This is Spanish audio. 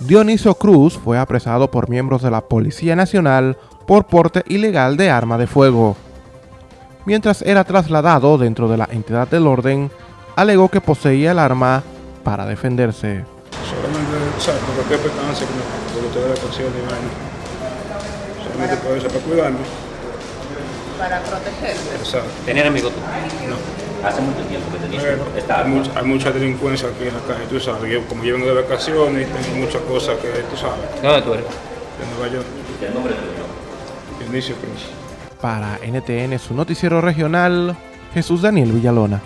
Dionisio Cruz fue apresado por miembros de la Policía Nacional por porte ilegal de arma de fuego. Mientras era trasladado dentro de la entidad del orden, alegó que poseía el arma para defenderse. Solamente, o sea, por cualquier percance que me de la ocasión y vaina. Solamente por eso, para cuidarme. Para protegerse. Exacto. ¿Tenías amigos tú? No. Hace mucho tiempo que tenías Pero esta hay, mucha, hay mucha delincuencia aquí en la calle, tú sabes. Yo, como yo vengo de vacaciones y tengo muchas cosas que tú sabes. ¿De dónde tú eres? De Nueva York. El nombre tuyo. Dionisio Cruz. Para NTN, su noticiero regional, Jesús Daniel Villalona.